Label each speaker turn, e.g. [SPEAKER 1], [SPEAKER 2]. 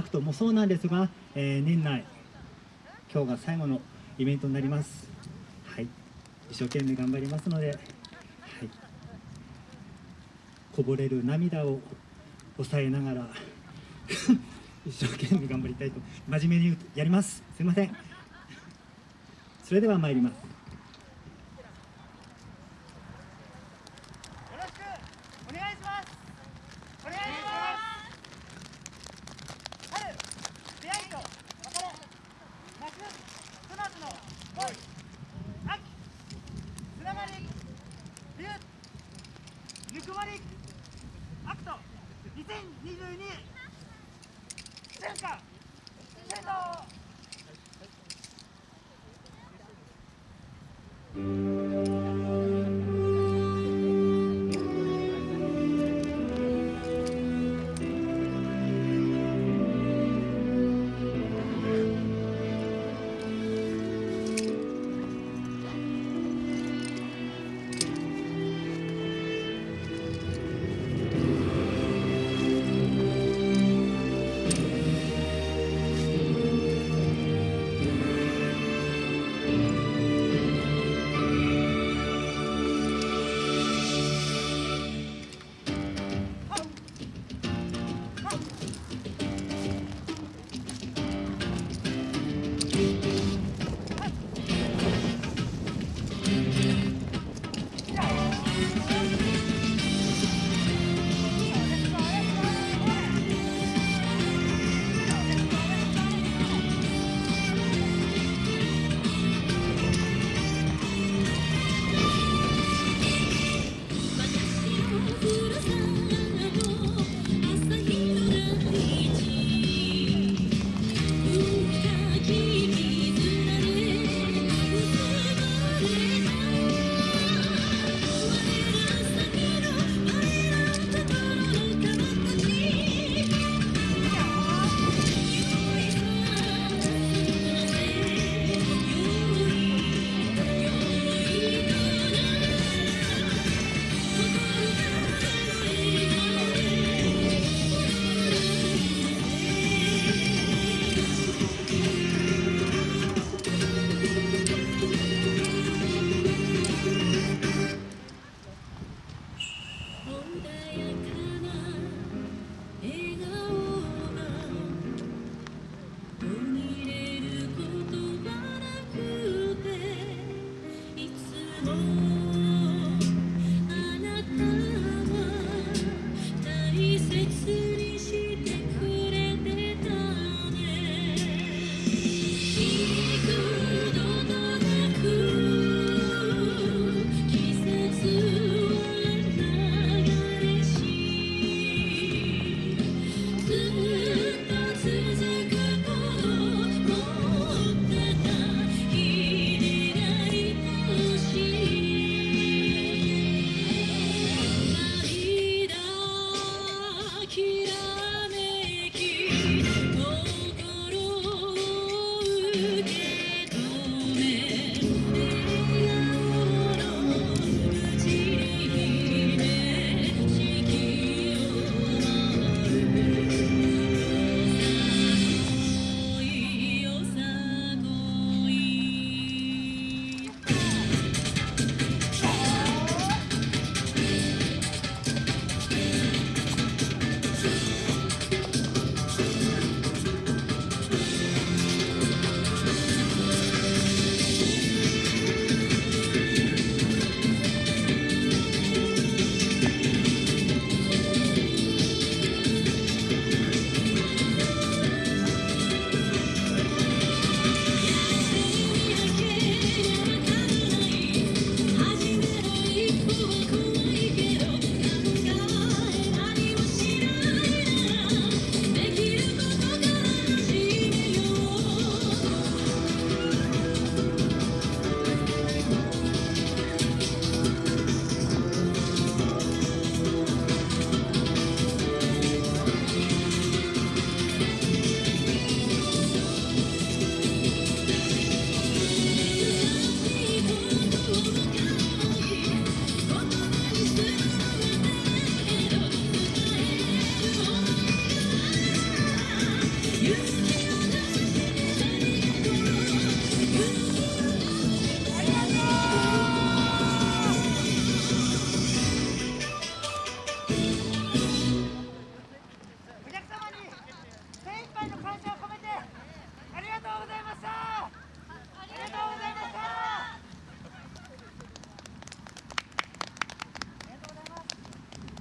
[SPEAKER 1] アクトもそうなんですが、えー年内今日が最後のイベントになりますはい一生懸命頑張りますので、はい、こぼれる涙を抑えながら 一生懸命頑張りたいと真面目にやります。すいません。それでは参りますよろしくお願いしますお願いします春出会いと別れ夏ひと夏の恋秋つながり冬ぬくまりアクト2022春夏秋冬感謝を込めてありがとうございました。ありがとうご
[SPEAKER 2] ざいました